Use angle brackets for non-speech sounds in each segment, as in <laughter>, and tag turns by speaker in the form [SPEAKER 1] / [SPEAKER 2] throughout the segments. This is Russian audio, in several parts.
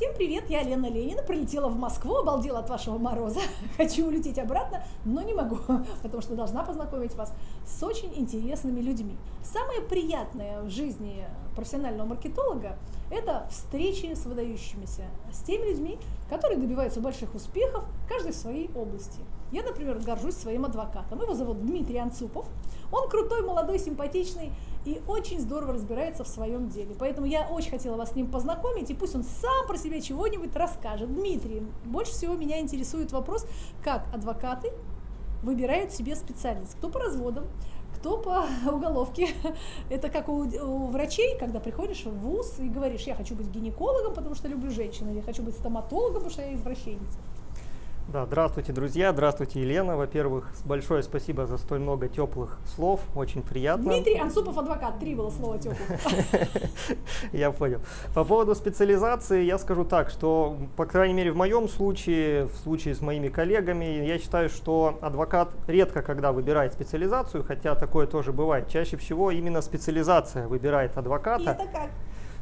[SPEAKER 1] Всем привет, я Лена Ленина, прилетела в Москву, обалдела от вашего мороза. <laughs> Хочу улететь обратно, но не могу, <laughs> потому что должна познакомить вас с очень интересными людьми. Самое приятное в жизни профессионального маркетолога – это встречи с выдающимися, с теми людьми, которые добиваются больших успехов, каждый в своей области. Я, например, горжусь своим адвокатом. Его зовут Дмитрий Анцупов. Он крутой, молодой, симпатичный и очень здорово разбирается в своем деле. Поэтому я очень хотела вас с ним познакомить, и пусть он сам про себя чего-нибудь расскажет. Дмитрий, больше всего меня интересует вопрос, как адвокаты выбирают себе специальность. Кто по разводам, кто по <laughs> уголовке. <laughs> Это как у, у врачей, когда приходишь в ВУЗ и говоришь, я хочу быть гинекологом, потому что люблю женщин, или я хочу быть стоматологом, потому что я извращенец.
[SPEAKER 2] Да, здравствуйте, друзя, здравствуйте, Елена. Во-первых, большое спасибо за столь много теплых слов, очень приятно.
[SPEAKER 1] Дмитрий Ансупов, адвокат, три было слова теплых. <laughs>
[SPEAKER 2] Я понял. По поводу специализации я скажу так, что, по крайней мере, в моем случае, в случае с моими коллегами, я считаю, что адвокат редко когда выбирает специализацию, хотя такое тоже бывает. Чаще всего именно специализация выбирает адвоката. И
[SPEAKER 1] это как?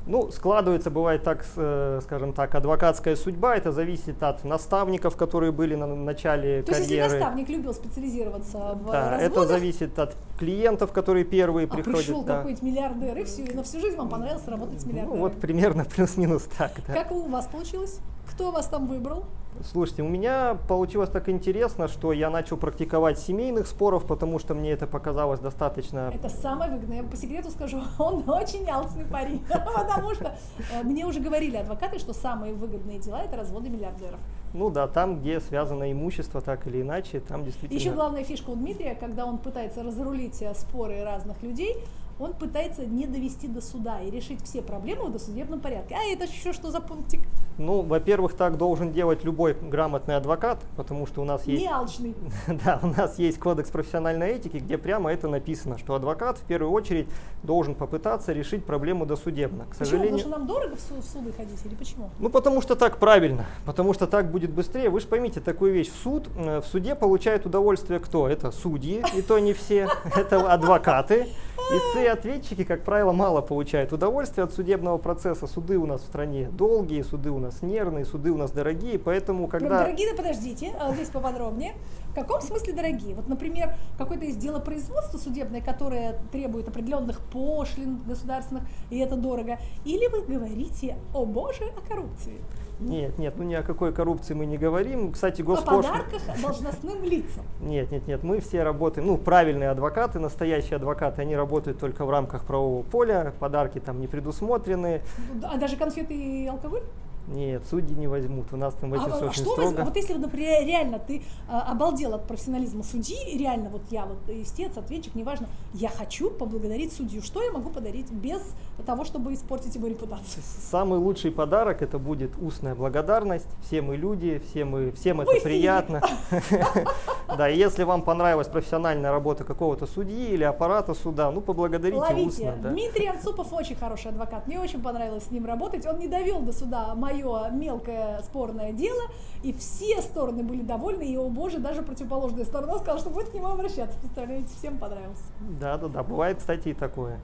[SPEAKER 2] Ну, складывается, бывает так, э, скажем так, адвокатская судьба. Это зависит от наставников, которые были на начале
[SPEAKER 1] То
[SPEAKER 2] карьеры.
[SPEAKER 1] есть, если наставник любил специализироваться в
[SPEAKER 2] да,
[SPEAKER 1] разводах,
[SPEAKER 2] это зависит от клиентов, которые первые
[SPEAKER 1] а
[SPEAKER 2] приходят.
[SPEAKER 1] пришел
[SPEAKER 2] да.
[SPEAKER 1] какой-нибудь миллиардер, и все, и на всю жизнь вам понравилось работать с миллиардером.
[SPEAKER 2] Ну, вот примерно плюс-минус так, да.
[SPEAKER 1] Как у вас получилось? Кто вас там выбрал?
[SPEAKER 2] Слушайте, у меня получилось так интересно, что я начал практиковать семейных споров, потому что мне это показалось достаточно...
[SPEAKER 1] Это самое выгодное. Я по секрету скажу, <laughs> он очень алчный парень, <laughs> потому что э, мне уже говорили адвокаты, что самые выгодные дела – это разводы миллиардеров.
[SPEAKER 2] Ну да, там, где связано имущество, так или иначе, там действительно...
[SPEAKER 1] Еще главная фишка у Дмитрия, когда он пытается разрулить э, споры разных людей, он пытается не довести до суда и решить все проблемы в досудебном порядке. А это еще что за пунктик?
[SPEAKER 2] Ну, во-первых, так должен делать любой грамотный адвокат, потому что у нас есть...
[SPEAKER 1] Не алчный. <laughs>
[SPEAKER 2] Да, у нас есть кодекс профессиональной этики, где прямо это написано, что адвокат в первую очередь должен попытаться решить проблему досудебно. К
[SPEAKER 1] почему?
[SPEAKER 2] сожалению...
[SPEAKER 1] Потому что нам дорого в суды ходить или почему?
[SPEAKER 2] Ну, потому что так правильно, потому что так будет быстрее. Вы же поймите такую вещь, в суд, э, в суде получает удовольствие кто? Это судьи, и то не все, <laughs> это адвокаты. Истцы и ответчики, как правило, мало получают удовольствия от судебного процесса. Суды у нас в стране долгие, суды у нас нервные, суды у нас дорогие, поэтому когда...
[SPEAKER 1] Прям дорогие, да подождите, а здесь поподробнее. В каком смысле дорогие? Вот, например, какое-то из дела производства судебное, которое требует определенных пошлин государственных, и это дорого. Или вы говорите, о боже, о коррупции?
[SPEAKER 2] Нет, нет, ну ни о какой коррупции мы не говорим. Кстати,
[SPEAKER 1] О
[SPEAKER 2] госпошлина...
[SPEAKER 1] подарках должностным лицам.
[SPEAKER 2] Нет, нет, нет, мы все работаем, ну, правильные адвокаты, настоящие адвокаты, они работают только в рамках правового поля, подарки там не предусмотрены.
[SPEAKER 1] А даже конфеты и алкоголь?
[SPEAKER 2] Нет, судьи не возьмут, у нас там
[SPEAKER 1] А,
[SPEAKER 2] очень
[SPEAKER 1] а
[SPEAKER 2] очень
[SPEAKER 1] что
[SPEAKER 2] строго.
[SPEAKER 1] возьм- Вот если, например, реально ты а, обалдел от профессионализма судьи, реально вот я вот истец, ответчик, неважно, я хочу поблагодарить судью, что я могу подарить без того, чтобы испортить его репутацию?
[SPEAKER 2] Самый лучший подарок это будет устная благодарность. Все мы люди, все мы, всем это
[SPEAKER 1] Вы
[SPEAKER 2] приятно. <laughs> Да, и если вам понравилась профессиональная работа какого-то судьи или аппарата суда, ну поблагодарите
[SPEAKER 1] Ловите.
[SPEAKER 2] устно. да.
[SPEAKER 1] Дмитрий Анцупов очень хороший адвокат. Мне очень понравилось с ним работать. Он не довел до суда мое мелкое спорное дело, и все стороны были довольны. И, о боже, даже противоположная сторона сказала, что будет к нему обращаться. Представляете, всем понравился.
[SPEAKER 2] Да, да, да, бывает, кстати, и такое.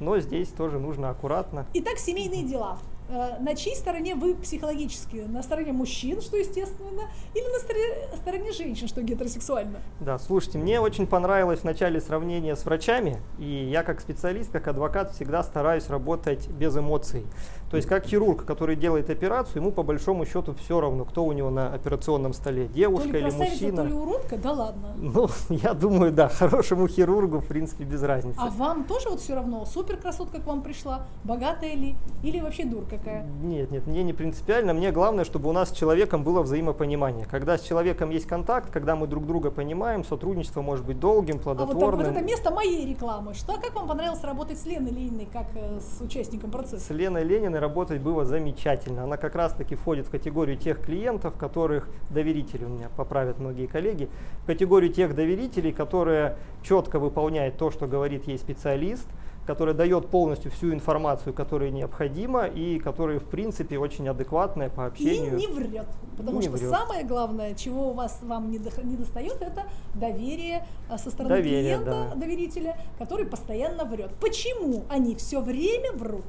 [SPEAKER 2] Но здесь тоже нужно аккуратно.
[SPEAKER 1] Итак, семейные дела. Э, На чьей стороне вы психологически? На стороне мужчин, что естественно, или на стороне, стороне женщин, что гетеросексуально?
[SPEAKER 2] Да, слушайте, мне очень понравилось в начале сравнение с врачами, и я как специалист, как адвокат всегда стараюсь работать без эмоций. То есть как хирург, который делает операцию, ему по большому счету все равно, кто у него на операционном столе, девушка
[SPEAKER 1] то ли
[SPEAKER 2] или мужчина.
[SPEAKER 1] то ли уродка? Да ладно.
[SPEAKER 2] Ну, <laughs> я думаю, да, хорошему хирургу, в принципе, без разницы.
[SPEAKER 1] А вам тоже вот все равно, супер красотка к вам пришла, богатая ли, или вообще дур какая?
[SPEAKER 2] Нет, нет, мне не принципиально. Мне главное, чтобы у нас с человеком было взаимопонимание. Когда с человеком есть контакт, когда мы друг друга понимаем, сотрудничество может быть долгим,
[SPEAKER 1] А вот, так,
[SPEAKER 2] плодотворным.
[SPEAKER 1] вот это место моей рекламы. Что, как вам понравилось работать с Леной Лениной, как э, с участником процесса?
[SPEAKER 2] С Леной Лениной работать было замечательно. Она как раз таки входит в категорию тех клиентов, которых доверители, у меня поправят многие коллеги, в категорию тех доверителей, которые четко выполняют то, что говорит ей специалист, который дает полностью всю информацию, которая необходима, и которые, в принципе, очень адекватная по
[SPEAKER 1] И
[SPEAKER 2] общению.
[SPEAKER 1] не врет. Потому
[SPEAKER 2] Не
[SPEAKER 1] что
[SPEAKER 2] врет.
[SPEAKER 1] самое главное, чего у вас вам не, не достает, это доверие а, со стороны
[SPEAKER 2] Доверие,
[SPEAKER 1] клиента,
[SPEAKER 2] да.
[SPEAKER 1] доверителя, который постоянно врет. Почему они все время врут?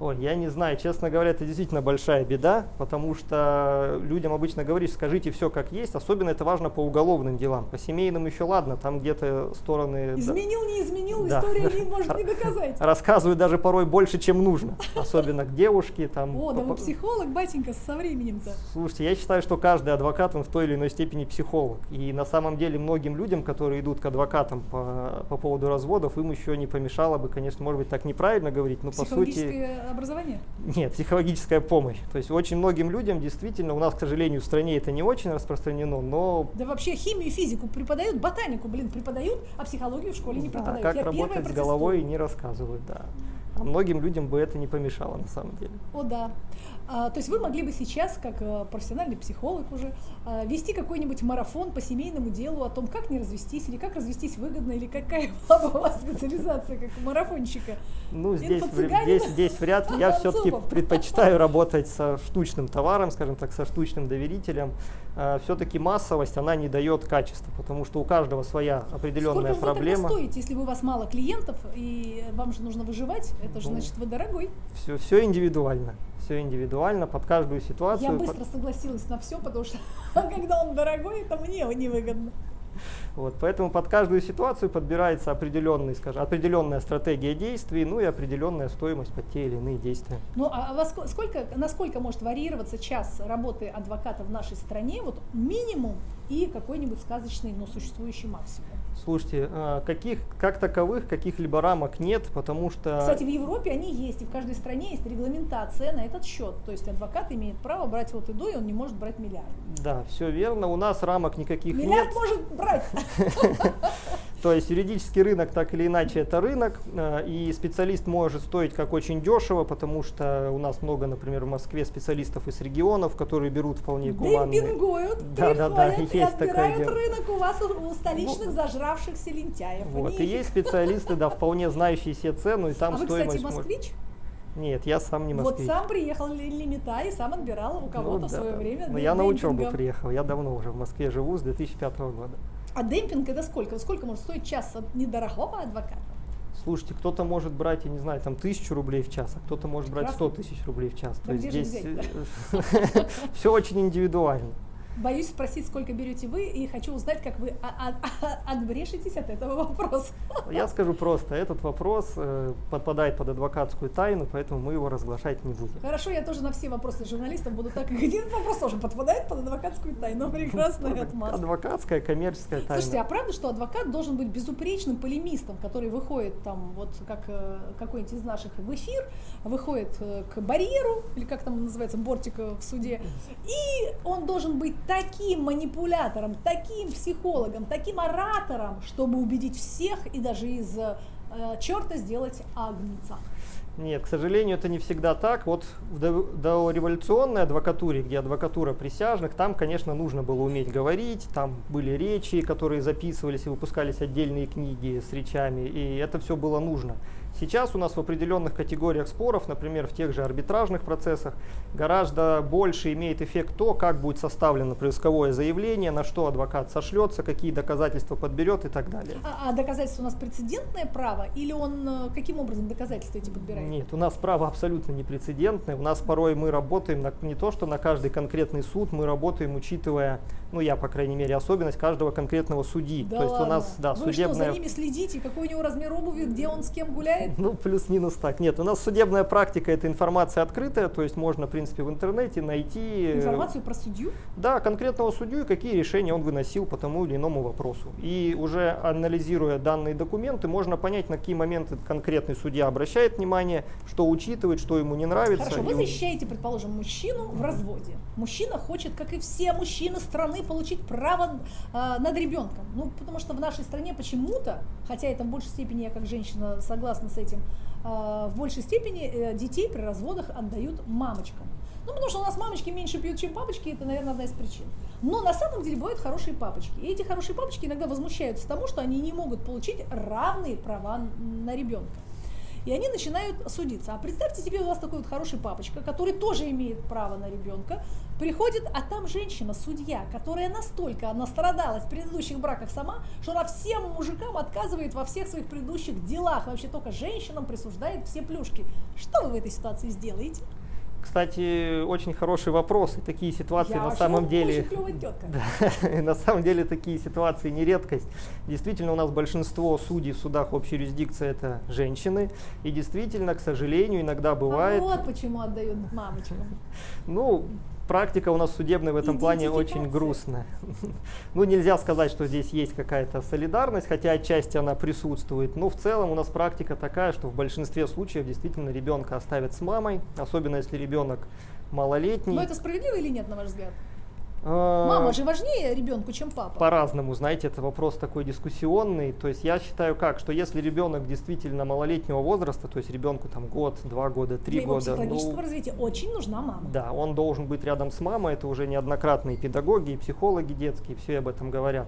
[SPEAKER 2] Ой, я не знаю, честно говоря, это действительно большая беда, потому что людям обычно говоришь, скажите все как есть, особенно это важно по уголовным делам. По семейным еще ладно, там где-то стороны...
[SPEAKER 1] Изменил, не изменил, да. история не <laughs> может не доказать.
[SPEAKER 2] Рассказывают даже порой больше, чем нужно, особенно к девушке. Там,
[SPEAKER 1] О, да вы психолог, батенька, со временем-то.
[SPEAKER 2] Слушайте, я считаю, что каждый адвокат, он в той или иной степени психолог. И на самом деле многим людям, которые идут к адвокатам по, по поводу разводов, им еще не помешало бы, конечно, может быть, так неправильно говорить, но по сути
[SPEAKER 1] образование?
[SPEAKER 2] Нет, психологическая помощь. То есть очень многим людям действительно, у нас, к сожалению, в стране это не очень распространено, но...
[SPEAKER 1] Да вообще химию физику преподают, ботанику, блин, преподают, а психологию в школе не преподают.
[SPEAKER 2] Да, как Я работать с головой не рассказывают, да. А многим людям бы это не помешало на самом деле.
[SPEAKER 1] О, да. А, то есть вы могли бы сейчас, как э, профессиональный психолог уже, а, вести какой-нибудь марафон по семейному делу о том, как не развестись, или как развестись выгодно, или какая <laughs> была бы у вас специализация как у марафонщика?
[SPEAKER 2] Ну, здесь, здесь, здесь вряд ли. Я все-таки предпочитаю <laughs> работать со штучным товаром, скажем так, со штучным доверителем. А, все-таки массовость, она не дает качества, потому что у каждого своя определенная
[SPEAKER 1] Сколько
[SPEAKER 2] проблема.
[SPEAKER 1] Сколько вы стоите, если у вас мало клиентов, и вам же нужно выживать? Это же ну, значит, вы дорогой.
[SPEAKER 2] Все, все индивидуально все индивидуально, под каждую ситуацию.
[SPEAKER 1] Я быстро согласилась на все, потому что <laughs> когда он дорогой, это мне невыгодно.
[SPEAKER 2] Вот, поэтому под каждую ситуацию подбирается определенный, скажем, определенная стратегия действий, ну и определенная стоимость под те или иные действия.
[SPEAKER 1] Ну а во сколько, насколько может варьироваться час работы адвоката в нашей стране, вот минимум и какой-нибудь сказочный, но существующий максимум?
[SPEAKER 2] Слушайте, а, каких, как таковых, каких-либо рамок нет, потому что...
[SPEAKER 1] Кстати, в Европе они есть, и в каждой стране есть регламентация на этот счет. То есть адвокат имеет право брать вот и до, и он не может брать миллиард.
[SPEAKER 2] Да, все верно. У нас рамок никаких
[SPEAKER 1] миллиард
[SPEAKER 2] нет.
[SPEAKER 1] Миллиард может брать. <laughs>
[SPEAKER 2] То есть юридический рынок так или иначе это рынок, а, и специалист может стоить как очень дешево, потому что у нас много, например, в Москве специалистов из регионов, которые берут вполне гуманные.
[SPEAKER 1] Демпингуют, да, да, да, есть и отбирают рынок у вас у столичных ну, зажравшихся лентяев.
[SPEAKER 2] Вот, и есть специалисты, да, вполне знающие себе цену, и там
[SPEAKER 1] а
[SPEAKER 2] стоимость...
[SPEAKER 1] вы, кстати, москвич?
[SPEAKER 2] Нет, я сам не москвич.
[SPEAKER 1] Вот сам приехал лимита и сам отбирал у ну кого-то ну, да, в свое время.
[SPEAKER 2] Но я на учебу приехал, я давно уже в Москве живу, с 2005 года.
[SPEAKER 1] А демпинг это сколько? Сколько может стоить час от недорогого адвоката?
[SPEAKER 2] Слушайте, кто-то может брать, я не знаю, там тысячу рублей в час, а кто-то может брать сто тысяч рублей в час.
[SPEAKER 1] То есть здесь <laughs>
[SPEAKER 2] все очень индивидуально.
[SPEAKER 1] Боюсь спросить, сколько берете вы, и хочу узнать, как вы отбрешетесь от этого вопроса.
[SPEAKER 2] Я скажу просто, этот вопрос э, подпадает под адвокатскую тайну, поэтому мы его разглашать не будем.
[SPEAKER 1] Хорошо, я тоже на все вопросы журналистов буду так, <laughs> один вопрос тоже подпадает под адвокатскую тайну, прекрасная отмазка.
[SPEAKER 2] Адвокатская, коммерческая тайна.
[SPEAKER 1] Слушайте, а правда, что адвокат должен быть безупречным полемистом, который выходит там, вот как э, какой-нибудь из наших в эфир, выходит э, к барьеру, или как там называется, бортик в суде, и он должен быть таким манипулятором, таким психологом, таким оратором, чтобы убедить всех и даже из э, черта сделать агнца.
[SPEAKER 2] Нет, к сожалению, это не всегда так. Вот в дореволюционной адвокатуре, где адвокатура присяжных, там, конечно, нужно было уметь говорить, там были речи, которые записывались и выпускались отдельные книги с речами, и это все было нужно. Сейчас у нас в определенных категориях споров, например, в тех же арбитражных процессах, гораздо больше имеет эффект то, как будет составлено поисковое заявление, на что адвокат сошлется, какие доказательства подберет и так далее.
[SPEAKER 1] А, а доказательство у нас прецедентное право или он э, каким образом доказательства эти подбирает?
[SPEAKER 2] Нет, у нас право абсолютно непрецедентное. У нас порой мы работаем на, не то, что на каждый конкретный суд, мы работаем, учитывая, ну я, по крайней мере, особенность каждого конкретного судьи.
[SPEAKER 1] Да то есть ладно? у нас, да, Вы судебная... что, за ними следите? Какой у него размер обуви, где он с кем гуляет? <laughs>
[SPEAKER 2] Ну, плюс-минус так. Нет, у нас судебная практика, это информация открытая, то есть можно, в принципе, в интернете найти...
[SPEAKER 1] Э, Информацию про судью?
[SPEAKER 2] Да, конкретного судью и какие решения он выносил по тому или иному вопросу. И уже анализируя данные документы, можно понять, на какие моменты конкретный судья обращает внимание, что учитывает, что ему не нравится.
[SPEAKER 1] Хорошо, вы защищаете, предположим, мужчину в разводе. Мужчина хочет, как и все мужчины страны, получить право э, над ребенком. Ну, потому что в нашей стране почему-то, хотя это в большей степени я как женщина согласна с этим, а, в большей степени э, детей при разводах отдают мамочкам. Ну, потому что у нас мамочки меньше пьют, чем папочки, это, наверное, одна из причин. Но на самом деле бывают хорошие папочки. И эти хорошие папочки иногда возмущаются тому, что они не могут получить равные права на ребенка. И они начинают судиться. А представьте себе, у вас такой вот хороший папочка, который тоже имеет право на ребенка, приходит, а там женщина, судья, которая настолько настрадалась в предыдущих браках сама, что она всем мужикам отказывает во всех своих предыдущих делах, вообще только женщинам присуждает все плюшки. Что вы в этой ситуации сделаете?
[SPEAKER 2] Кстати, очень хороший вопрос. И такие ситуации
[SPEAKER 1] Я
[SPEAKER 2] на самом деле... <laughs> Да, на самом деле такие ситуации не редкость. Действительно, у нас большинство судей в судах общей юрисдикции это женщины. И действительно, к сожалению, иногда бывает...
[SPEAKER 1] А вот почему отдают мамочкам. <laughs>
[SPEAKER 2] Ну, практика у нас судебная в этом плане очень грустная. <laughs> Ну, нельзя сказать, что здесь есть какая-то солидарность, хотя отчасти она присутствует. Но в целом у нас практика такая, что в большинстве случаев действительно ребенка оставят с мамой, особенно если ребенок малолетний.
[SPEAKER 1] Но это справедливо или нет, на ваш взгляд?
[SPEAKER 2] А,
[SPEAKER 1] Мама же важнее ребенку, чем папа.
[SPEAKER 2] По-разному, знаете, это вопрос такой дискуссионный. То есть я считаю как, что если ребенок действительно малолетнего возраста, то есть ребенку там год, два года, три
[SPEAKER 1] Для
[SPEAKER 2] года,
[SPEAKER 1] психологического
[SPEAKER 2] ну,
[SPEAKER 1] развития очень нужна мама.
[SPEAKER 2] да, он должен быть рядом с мамой, это уже неоднократные педагоги и психологи детские, все об этом говорят.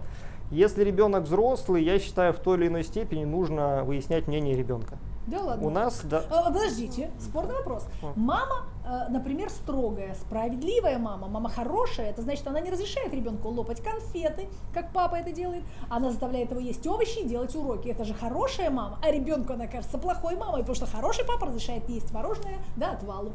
[SPEAKER 2] Если ребенок взрослый, я считаю, в той или иной степени нужно выяснять мнение ребенка.
[SPEAKER 1] Да ладно.
[SPEAKER 2] У нас, да,
[SPEAKER 1] А, Подождите, спорный вопрос. Мама, э, например, строгая, справедливая мама, мама хорошая, это значит, она не разрешает ребенку лопать конфеты, как папа это делает, она заставляет его есть овощи и делать уроки. Это же хорошая мама, а ребенку она кажется плохой мамой, потому что хороший папа разрешает есть мороженое до отвалу.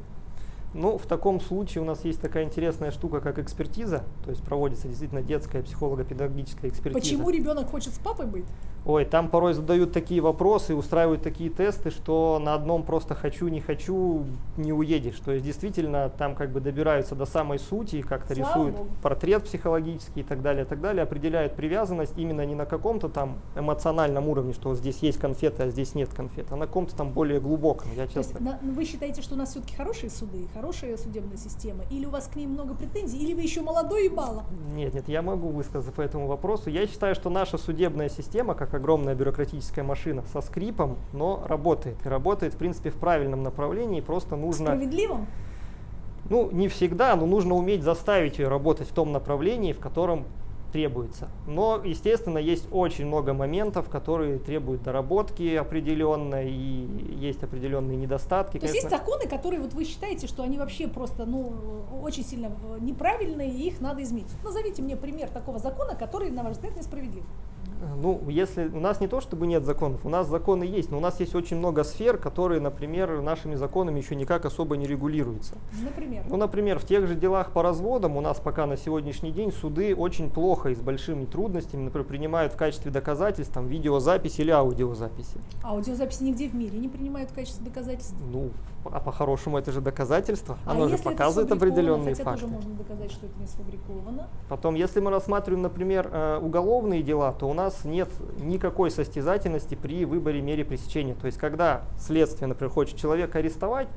[SPEAKER 2] Ну, в таком случае у нас есть такая интересная штука, как экспертиза, то есть проводится действительно детская психолого-педагогическая экспертиза.
[SPEAKER 1] Почему ребенок хочет с папой быть?
[SPEAKER 2] Ой, там порой задают такие вопросы, устраивают такие тесты, что на одном просто хочу, не хочу, не уедешь. То есть действительно там как бы добираются до самой сути, как-то рисуют
[SPEAKER 1] Богу.
[SPEAKER 2] портрет психологический и так далее, и так далее, определяют привязанность именно не на каком-то там эмоциональном уровне, что вот здесь есть конфеты, а здесь нет конфет, а на каком-то там более глубоком. Я
[SPEAKER 1] То есть на- ну, вы считаете, что у нас все-таки хорошие суды, хорошая судебная система, или у вас к ним много претензий, или вы еще молодой и мало?
[SPEAKER 2] Нет, нет, я могу высказаться по этому вопросу. Я считаю, что наша судебная система, как огромная бюрократическая машина, со скрипом, но работает. И работает, в принципе, в правильном направлении. Просто нужно,
[SPEAKER 1] Справедливым?
[SPEAKER 2] ну, не всегда, но нужно уметь заставить ее работать в том направлении, в котором требуется. Но, естественно, есть очень много моментов, которые требуют доработки определенной, и есть определенные недостатки.
[SPEAKER 1] То есть есть законы, которые вот вы считаете, что они вообще просто ну, очень сильно э, неправильные, и их надо изменить. Назовите мне пример такого закона, который, на ваш взгляд, несправедлив.
[SPEAKER 2] Ну, если у нас не то, чтобы нет законов, у нас законы есть, но у нас есть очень много сфер, которые, например, нашими законами еще никак особо не регулируются.
[SPEAKER 1] Например.
[SPEAKER 2] Ну, например, в тех же делах по разводам у нас пока на сегодняшний день суды очень плохо и с большими трудностями, например, принимают в качестве доказательств там, видеозапись или аудиозаписи.
[SPEAKER 1] Аудиозаписи нигде в мире не принимают в качестве доказательств.
[SPEAKER 2] Ну, а по-хорошему это же доказательство,
[SPEAKER 1] а
[SPEAKER 2] оно же
[SPEAKER 1] если это
[SPEAKER 2] показывает определенные
[SPEAKER 1] хотя
[SPEAKER 2] факты.
[SPEAKER 1] тоже можно доказать, что это не сфабриковано.
[SPEAKER 2] Потом, если мы рассматриваем, например, э, уголовные дела, то у нас нет никакой состязательности при выборе мере пресечения. То есть, когда следствие, например, хочет человека арестовать,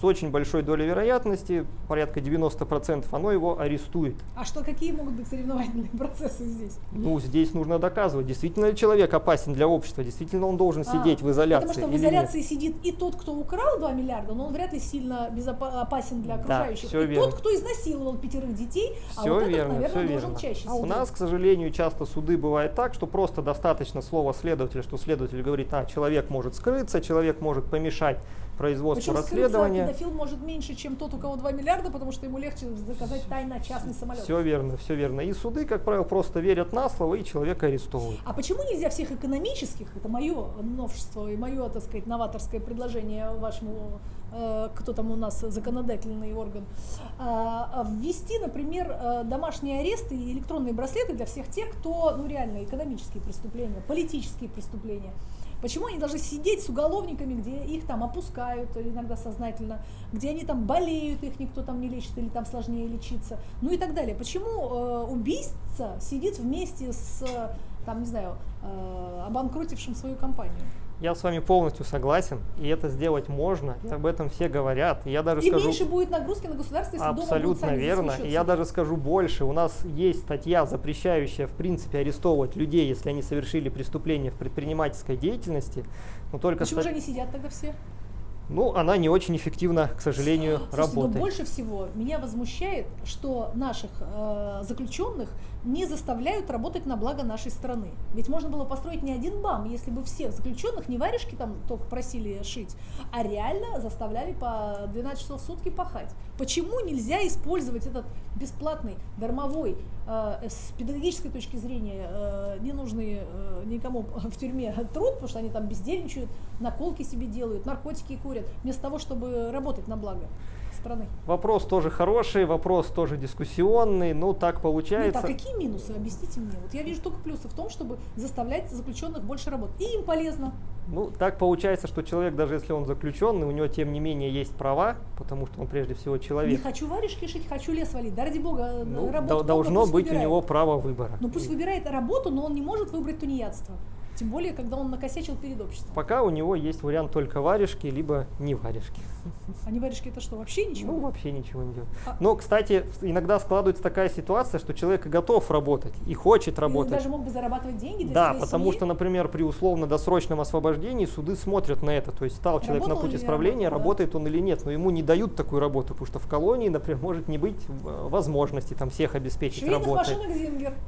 [SPEAKER 2] с очень большой долей вероятности, порядка 90%, оно его арестует.
[SPEAKER 1] А что, какие могут быть соревновательные <laughs> процессы здесь?
[SPEAKER 2] Ну, здесь нужно доказывать, действительно ли человек опасен для общества, действительно он должен
[SPEAKER 1] А,
[SPEAKER 2] сидеть в изоляции
[SPEAKER 1] Потому что в изоляции сидит и тот, кто украл 2 миллиарда, но он вряд ли сильно опасен для
[SPEAKER 2] Да,
[SPEAKER 1] окружающих.
[SPEAKER 2] всё
[SPEAKER 1] и
[SPEAKER 2] верно.
[SPEAKER 1] тот, кто изнасиловал пятерых детей, а
[SPEAKER 2] Все
[SPEAKER 1] вот этот,
[SPEAKER 2] верно,
[SPEAKER 1] наверное,
[SPEAKER 2] все
[SPEAKER 1] должен
[SPEAKER 2] верно.
[SPEAKER 1] чаще
[SPEAKER 2] А у
[SPEAKER 1] сидеть.
[SPEAKER 2] нас, к сожалению, часто суды бывают так, что просто достаточно слова следователя, что следователь говорит, а, человек может скрыться, человек может помешать производству
[SPEAKER 1] Причем
[SPEAKER 2] расследования.
[SPEAKER 1] педофил может меньше, чем тот, у кого 2 миллиарда, потому что ему легче заказать тайно частный самолет.
[SPEAKER 2] Все верно, все верно. И суды, как правило, просто верят на слово и человека арестовывают.
[SPEAKER 1] А почему нельзя всех экономических, это мое новшество и мое, так сказать, новаторское предложение вашему, э, кто там у нас законодательный орган, а, ввести, например, э, домашние аресты и электронные браслеты для всех тех, кто, ну реально, экономические преступления, политические преступления. Почему они должны сидеть с уголовниками, где их там опускают иногда сознательно, где они там болеют, их никто там не лечит или там сложнее лечиться, ну и так далее. Почему э, убийца сидит вместе с, э, там, не знаю, э, обанкротившим свою компанию?
[SPEAKER 2] Я с вами полностью согласен, и это сделать можно, и об этом все говорят. И я даже
[SPEAKER 1] И
[SPEAKER 2] скажу...
[SPEAKER 1] меньше будет нагрузки на государство, если
[SPEAKER 2] Абсолютно верно. И я даже скажу больше. У нас есть статья, запрещающая, в принципе, арестовывать людей, если они совершили преступление в предпринимательской деятельности. Но только
[SPEAKER 1] Почему
[SPEAKER 2] ста-
[SPEAKER 1] же они сидят тогда все?
[SPEAKER 2] Ну, она не очень эффективно, к сожалению,
[SPEAKER 1] Слушайте,
[SPEAKER 2] работает.
[SPEAKER 1] Но больше всего меня возмущает, что наших э, заключенных не заставляют работать на благо нашей страны. Ведь можно было построить не один БАМ, если бы всех заключенных не варежки там только просили шить, а реально заставляли по 12 часов в сутки пахать. Почему нельзя использовать этот бесплатный, дармовой, э, с педагогической точки зрения, э, ненужный э, никому в тюрьме труд, потому что они там бездельничают, наколки себе делают, наркотики курят, вместо того, чтобы работать на благо страны.
[SPEAKER 2] Вопрос тоже хороший, вопрос тоже дискуссионный, ну так
[SPEAKER 1] Нет,
[SPEAKER 2] получается.
[SPEAKER 1] а какие минусы? Объясните мне. Вот я вижу только плюсы в том, чтобы заставлять заключенных больше работать. И им полезно.
[SPEAKER 2] Ну, так получается, что человек, даже если он заключенный, у него тем не менее есть права, потому что он прежде всего
[SPEAKER 1] Не
[SPEAKER 2] человек.
[SPEAKER 1] хочу варежки шить, хочу лес валить. Да ради бога,
[SPEAKER 2] Ну,
[SPEAKER 1] работу много,
[SPEAKER 2] должно быть у
[SPEAKER 1] выбирает.
[SPEAKER 2] него право выбора.
[SPEAKER 1] Ну пусть выбирает работу, но он не может выбрать тунеядство. Тем более, когда он накосячил перед обществом.
[SPEAKER 2] Пока у него есть вариант только варежки, либо не варежки. <laughs>
[SPEAKER 1] А не варежки это что, вообще ничего?
[SPEAKER 2] Ну, вообще ничего не делать.
[SPEAKER 1] А-
[SPEAKER 2] Но, кстати, иногда складывается такая ситуация, что человек и готов работать, и хочет
[SPEAKER 1] И
[SPEAKER 2] работать.
[SPEAKER 1] даже мог бы зарабатывать деньги для
[SPEAKER 2] Да, потому
[SPEAKER 1] семьи.
[SPEAKER 2] что, например, при условно-досрочном освобождении суды смотрят на это. То есть стал человек
[SPEAKER 1] Работал
[SPEAKER 2] на путь исправления, работает он или нет, но ему не дают такую работу, потому что в колонии, например, может не быть э, возможности там всех обеспечить
[SPEAKER 1] Швейных
[SPEAKER 2] работой.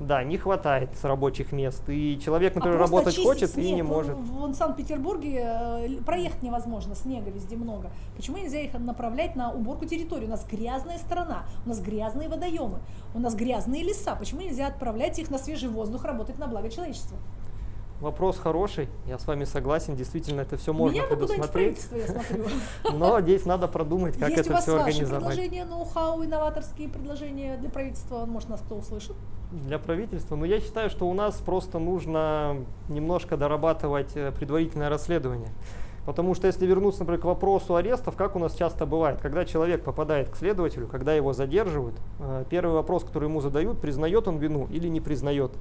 [SPEAKER 2] Да, не хватает с рабочих мест. И человек, например,
[SPEAKER 1] а
[SPEAKER 2] работать
[SPEAKER 1] очистить
[SPEAKER 2] хочет и
[SPEAKER 1] снег,
[SPEAKER 2] не
[SPEAKER 1] вон-
[SPEAKER 2] может.
[SPEAKER 1] Вон в Санкт-Петербурге э, проехать невозможно, снега везде много. Почему нельзя их направлять на уборку территории? У нас грязная страна, у нас грязные водоемы, у нас грязные леса. Почему нельзя отправлять их на свежий воздух работать на благо человечества?
[SPEAKER 2] Вопрос хороший, я с вами согласен, действительно это все можно
[SPEAKER 1] Меня
[SPEAKER 2] предусмотреть. <laughs> Но здесь надо продумать, как
[SPEAKER 1] Есть у
[SPEAKER 2] это
[SPEAKER 1] вас
[SPEAKER 2] все
[SPEAKER 1] ваши
[SPEAKER 2] организовать.
[SPEAKER 1] предложения, ноу-хау, инноваторские предложения для правительства? Может, нас кто услышит?
[SPEAKER 2] Для правительства. Но я считаю, что у нас просто нужно немножко дорабатывать э, предварительное расследование. Потому что если вернуться, например, к вопросу арестов, как у нас часто бывает, когда человек попадает к следователю, когда его задерживают, э, первый вопрос, который ему задают, признает он вину или не признает.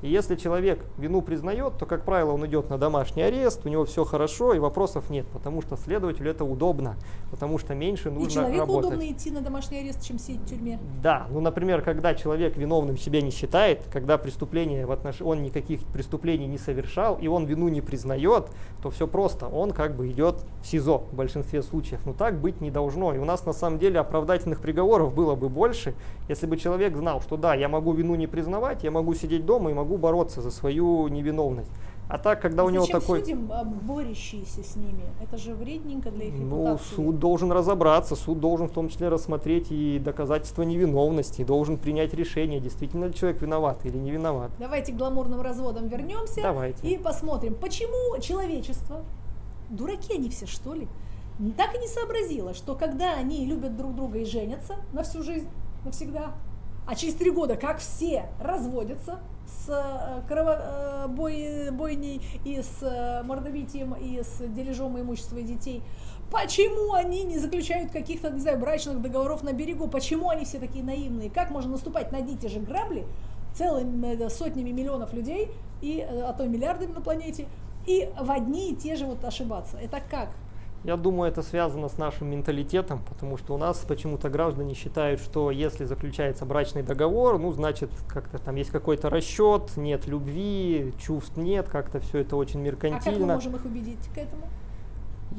[SPEAKER 2] И если человек вину признает, то, как правило, он идет на домашний арест, у него все хорошо и вопросов нет, потому что следователю это удобно, потому что меньше
[SPEAKER 1] И
[SPEAKER 2] нужно
[SPEAKER 1] человеку
[SPEAKER 2] работать.
[SPEAKER 1] удобно идти на домашний арест, чем сидеть в тюрьме.
[SPEAKER 2] Да, ну, например, когда человек виновным себя не считает, когда преступление в отнош... он никаких преступлений не совершал, и он вину не признает, то все просто, он как бы идет в СИЗО в большинстве случаев. Но так быть не должно. И у нас на самом деле оправдательных приговоров было бы больше, если бы человек знал, что да, я могу вину не признавать, я могу сидеть дома и могу бороться за свою невиновность. А так, когда у него
[SPEAKER 1] Зачем
[SPEAKER 2] такой...
[SPEAKER 1] судим, а, борющиеся с ними? Это же вредненько для их
[SPEAKER 2] Ну,
[SPEAKER 1] репутации.
[SPEAKER 2] суд должен разобраться, суд должен в том числе рассмотреть и доказательства невиновности, должен принять решение, действительно ли человек виноват или не виноват.
[SPEAKER 1] Давайте к гламурным разводам вернемся
[SPEAKER 2] Давайте.
[SPEAKER 1] и посмотрим, почему человечество, дураки они все что ли, так и не сообразило, что когда они любят друг друга и женятся на всю жизнь, навсегда, а через три года, как все разводятся с э, крово- э, бой- бойней и с э, мордобитием и с дележом имущества и детей, почему они не заключают каких-то, не знаю, брачных договоров на берегу, почему они все такие наивные, как можно наступать на одни и те же грабли целыми сотнями миллионов людей, и, а то и миллиардами на планете, и в одни и те же вот ошибаться. Это как?
[SPEAKER 2] Я думаю, это связано с нашим менталитетом, потому что у нас почему-то граждане считают, что если заключается брачный договор, ну, значит, как-то там есть какой-то расчет, нет любви, чувств нет, как-то все это очень
[SPEAKER 1] А как мы
[SPEAKER 2] меркантильно.
[SPEAKER 1] можем их убедить к этому?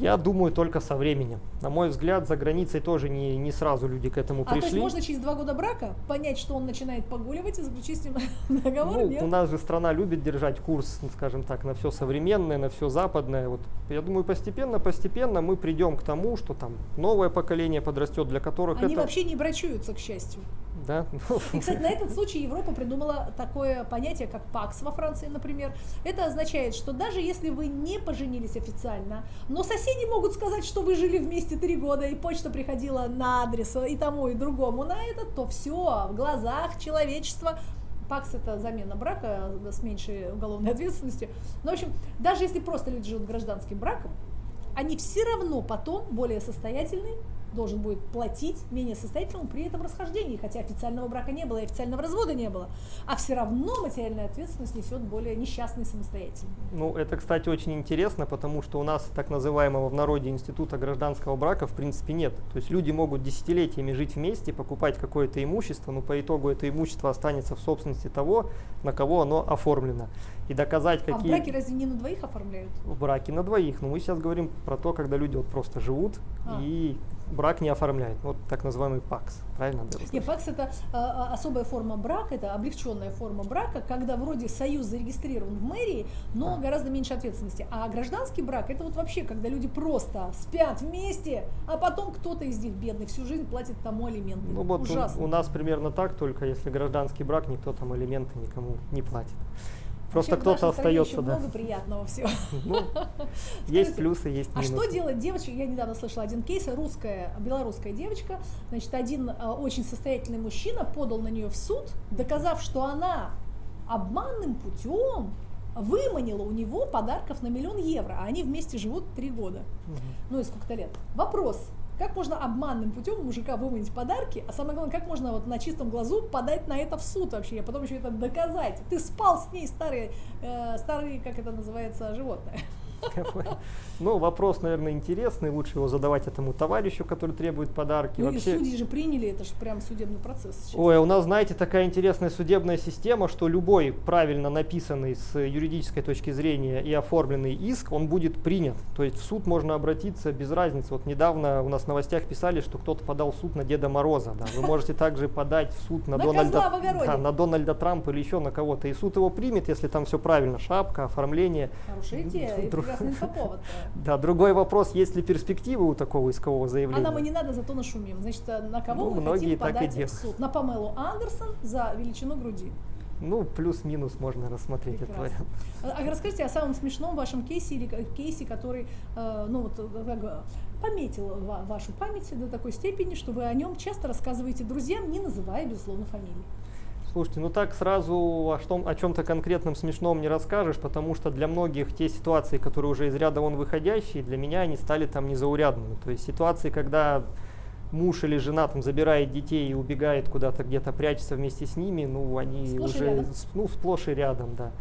[SPEAKER 2] Я думаю, только со временем. На мой взгляд, за границей тоже не, не сразу люди к этому
[SPEAKER 1] А то есть
[SPEAKER 2] пришли.
[SPEAKER 1] можно через два года брака понять, что он начинает погуливать и заключить с ним <laughs> договор?
[SPEAKER 2] Ну,
[SPEAKER 1] Нет?
[SPEAKER 2] у нас же страна любит держать курс, ну, скажем так, на все современное, на все западное. Вот, я думаю, постепенно, постепенно мы придем к тому, что там новое поколение подрастет, для которых
[SPEAKER 1] Они
[SPEAKER 2] это...
[SPEAKER 1] вообще не брачуются, к счастью.
[SPEAKER 2] Да?
[SPEAKER 1] И, кстати, на этот случай Европа придумала такое понятие, как ПАКС во Франции, например. Это означает, что даже если вы не поженились официально, но соседи могут сказать, что вы жили вместе три года, и почта приходила на адрес и тому, и другому на этот, то все, в глазах человечества ПАКС это замена брака с меньшей уголовной ответственностью. Ну, в общем, даже если просто люди живут гражданским браком, они все равно потом более состоятельные должен будет платить менее состоятельному при этом расхождении, хотя официального брака не было и официального развода не было, а все равно материальную ответственность несет более несчастный самостоятельный.
[SPEAKER 2] Ну, это, кстати, очень интересно, потому что у нас так называемого в народе института гражданского брака в принципе нет. То есть люди могут десятилетиями жить вместе, покупать какое-то имущество, но по итогу это имущество останется в собственности того, на кого оно оформлено. И доказать, какие... А в
[SPEAKER 1] браке разве не на двоих оформляют?
[SPEAKER 2] В браке на двоих, но мы сейчас говорим про то, когда люди вот просто живут а. и брак не оформляет. Вот так называемый ПАКС, правильно?
[SPEAKER 1] Нет, ПАКС это а, особая форма брака, это облегченная форма брака, когда вроде союз зарегистрирован в мэрии, но а. гораздо меньше ответственности. А гражданский брак это вот вообще, когда люди просто спят вместе, а потом кто-то из них бедный всю жизнь платит тому алименты.
[SPEAKER 2] Ну вот у, у нас примерно так, только если гражданский брак, никто там алименты никому не платит. Просто кто-то остается,
[SPEAKER 1] да. много приятного всего.
[SPEAKER 2] Ну, есть плюсы, есть
[SPEAKER 1] минусы. А что делать девочка? Я недавно слышала один кейс, русская, белорусская девочка, значит, один а, очень состоятельный мужчина подал на нее в суд, доказав, что она обманным путем выманила у него подарков на миллион евро, а они вместе живут три года. Угу. Ну и сколько-то лет. Вопрос, как можно обманным путем мужика выманить подарки, а самое главное, как можно вот на чистом глазу подать на это в суд вообще, а потом еще это доказать. Ты спал с ней, старый, э, старый, как это называется, животное.
[SPEAKER 2] Ну, вопрос, наверное, интересный. Лучше его задавать этому товарищу, который требует подарки.
[SPEAKER 1] Ну Вообще... и судьи же приняли, это же прям судебный процесс.
[SPEAKER 2] Сейчас. Ой, у нас, знаете, такая интересная судебная система, что любой правильно написанный с юридической точки зрения и оформленный иск, он будет принят. То есть в суд можно обратиться без разницы. Вот недавно у нас в новостях писали, что кто-то подал в суд на Деда Мороза. Да. Вы можете также подать в суд на, Дональда, да, на Дональда Трампа или еще на кого-то. И суд его примет, если там все правильно. Шапка, оформление.
[SPEAKER 1] Хорошая идея прекрасный инфоповод.
[SPEAKER 2] Да, другой вопрос, есть ли перспективы у такого искового заявления?
[SPEAKER 1] А нам и не надо, зато нашумим. Значит, э, на кого ну, мы хотим подать в суд? На Памелу Андерсон за величину груди.
[SPEAKER 2] Ну, плюс-минус можно рассмотреть Прекрасно. этот вариант.
[SPEAKER 1] А, а расскажите о самом смешном вашем кейсе или кейсе, который, э, ну вот, как, пометил вашу память до такой степени, что вы о нем часто рассказываете друзьям, не называя, безусловно, фамилии.
[SPEAKER 2] Слушайте, ну так сразу о, что, о чем-то конкретном смешном не расскажешь, потому что для многих те ситуации, которые уже из ряда вон выходящие, для меня они стали там незаурядными. То есть ситуации, когда муж или жена там забирает детей и убегает куда-то где-то прячется вместе с ними, ну они
[SPEAKER 1] сплошь
[SPEAKER 2] уже ну, сплошь и рядом, да.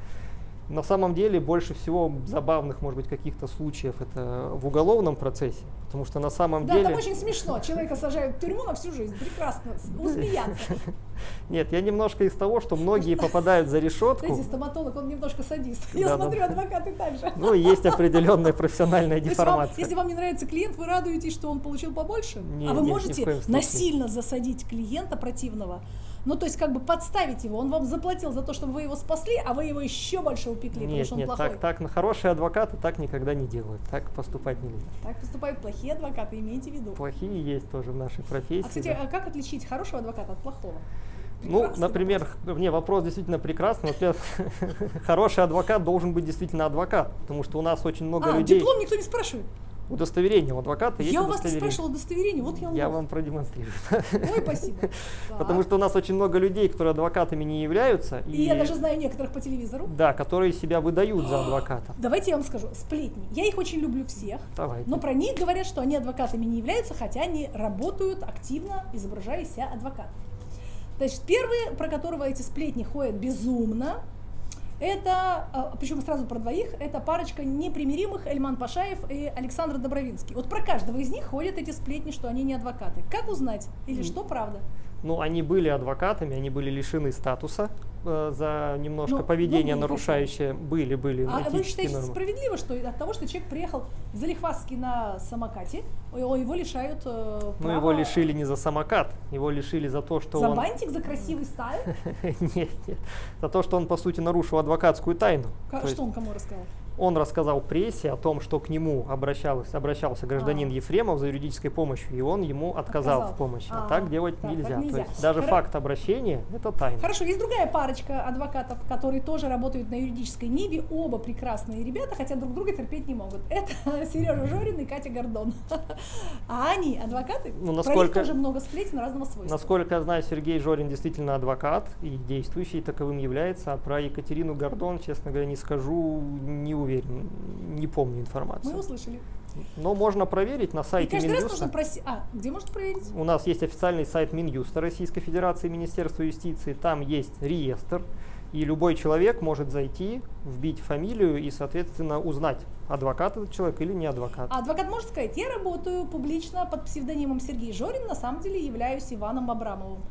[SPEAKER 2] На самом деле больше всего забавных, может быть, каких-то случаев это в уголовном процессе, потому что на самом
[SPEAKER 1] да,
[SPEAKER 2] деле...
[SPEAKER 1] Да, там очень смешно. Человека сажают в тюрьму на всю жизнь. Прекрасно. Усмеяться. <laughs>
[SPEAKER 2] Нет, я немножко из того, что многие попадают за решетку.
[SPEAKER 1] Знаете, стоматолог, он немножко садист. Я смотрю, адвокаты так же.
[SPEAKER 2] Ну, есть определенная профессиональная <laughs> деформация.
[SPEAKER 1] Если вам не нравится клиент, вы радуетесь, что он получил побольше? А вы можете насильно засадить клиента противного ну, то есть как бы подставить его. Он вам заплатил за то, чтобы вы его спасли, а вы его еще больше упекли,
[SPEAKER 2] нет,
[SPEAKER 1] потому что он
[SPEAKER 2] нет,
[SPEAKER 1] плохой.
[SPEAKER 2] Так, так, на хорошие адвокаты так никогда не делают. Так поступать нельзя.
[SPEAKER 1] Так поступают плохие адвокаты, имейте в виду.
[SPEAKER 2] Плохие есть тоже в нашей профессии. А,
[SPEAKER 1] кстати,
[SPEAKER 2] да.
[SPEAKER 1] а как отличить хорошего адвоката от плохого?
[SPEAKER 2] Ну, например, вопрос. не, вопрос действительно прекрасный. Во-первых, <laughs> хороший адвокат должен быть действительно адвокат, потому что у нас очень много
[SPEAKER 1] а,
[SPEAKER 2] людей...
[SPEAKER 1] диплом никто не спрашивает?
[SPEAKER 2] Удостоверение у адвоката есть
[SPEAKER 1] Я
[SPEAKER 2] у вас
[SPEAKER 1] не спрашивала удостоверение, вот я
[SPEAKER 2] Я вам продемонстрирую.
[SPEAKER 1] Ой, спасибо. <laughs>
[SPEAKER 2] Потому что у нас очень много людей, которые адвокатами не являются.
[SPEAKER 1] И, я даже знаю некоторых по телевизору.
[SPEAKER 2] Да, которые себя выдают за адвоката.
[SPEAKER 1] Давайте я вам скажу, сплетни. Я их очень люблю всех.
[SPEAKER 2] Давайте.
[SPEAKER 1] Но про них говорят, что они адвокатами не являются, хотя они работают активно, изображая себя адвокатом. Значит, первый, про которого эти сплетни ходят безумно, это, а, причем сразу про двоих, это парочка непримиримых Эльман Пашаев и Александр Добровинский. Вот про каждого из них ходят эти сплетни, что они не адвокаты. Как узнать? Или что правда?
[SPEAKER 2] Ну, они были адвокатами, они были лишены статуса э, за немножко ну, поведение ну, нарушающее. Были, были.
[SPEAKER 1] А вы считаете нормы. справедливо, что от того, что человек приехал залихвастски на самокате, его лишают э,
[SPEAKER 2] права... Ну, его лишили не за самокат, его лишили за то, что
[SPEAKER 1] за
[SPEAKER 2] он...
[SPEAKER 1] За бантик, за красивый стайл? <laughs>
[SPEAKER 2] Нет, нет. За то, что он, по сути, нарушил адвокатскую тайну.
[SPEAKER 1] Что он кому рассказал?
[SPEAKER 2] Он рассказал прессе о том, что к нему обращался, обращался гражданин а. Ефремов за юридической помощью, и он ему отказал, отказал. в помощи. А, а так делать так, нельзя. Так нельзя. То есть даже Хор... факт обращения – это тайна.
[SPEAKER 1] Хорошо, есть другая парочка адвокатов, которые тоже работают на юридической ниве, оба прекрасные ребята, хотя друг друга терпеть не могут. <laughs> Это Сережа Жорин и Катя Гордон. <laughs> А они адвокаты? Ну, насколько, Про них тоже много сплетен разного свойства.
[SPEAKER 2] Насколько я знаю, Сергей Жорин действительно адвокат и действующий таковым является, а про Екатерину Гордон, честно говоря, не скажу, не уверен уверен, не помню информацию.
[SPEAKER 1] Мы услышали.
[SPEAKER 2] Но можно проверить на
[SPEAKER 1] И
[SPEAKER 2] сайте
[SPEAKER 1] каждый раз
[SPEAKER 2] Минюста.
[SPEAKER 1] нужно просить... А, где можно проверить?
[SPEAKER 2] У нас есть официальный сайт Минюста Российской Федерации Министерства юстиции. Там есть реестр. И любой человек может зайти, вбить фамилию и, соответственно, узнать, адвокат этот человек или не адвокат.
[SPEAKER 1] А адвокат может сказать, я работаю публично под псевдонимом Сергей Жорин, на самом деле являюсь Иваном Абрамовым.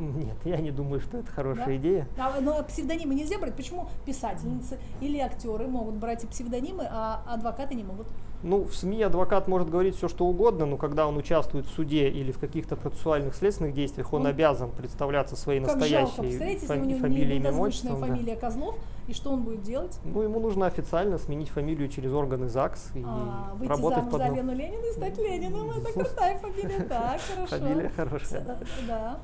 [SPEAKER 1] <laughs>
[SPEAKER 2] Нет, я не думаю, что это хорошая
[SPEAKER 1] Да?
[SPEAKER 2] идея.
[SPEAKER 1] А, но псевдонимы нельзя брать. Почему писательницы или актеры могут брать и псевдонимы, а адвокаты не могут?
[SPEAKER 2] Ну, в СМИ адвокат может говорить все, что угодно, но когда он участвует в суде или в каких-то процессуальных следственных действиях, он
[SPEAKER 1] Он-
[SPEAKER 2] обязан представляться своей
[SPEAKER 1] Как жалко,
[SPEAKER 2] настоящей
[SPEAKER 1] у
[SPEAKER 2] фами- фамилией, имя, отчеством, да.
[SPEAKER 1] фамилия Козлов, и что он будет делать?
[SPEAKER 2] Ну, ему нужно официально сменить фамилию через органы ЗАГС и
[SPEAKER 1] А, выйти
[SPEAKER 2] работать
[SPEAKER 1] замуж
[SPEAKER 2] под
[SPEAKER 1] за Лену Ленину и стать Лениным. Это крутая фамилия. <laughs> Так, хорошо.
[SPEAKER 2] Фамилия хорошая.
[SPEAKER 1] Да.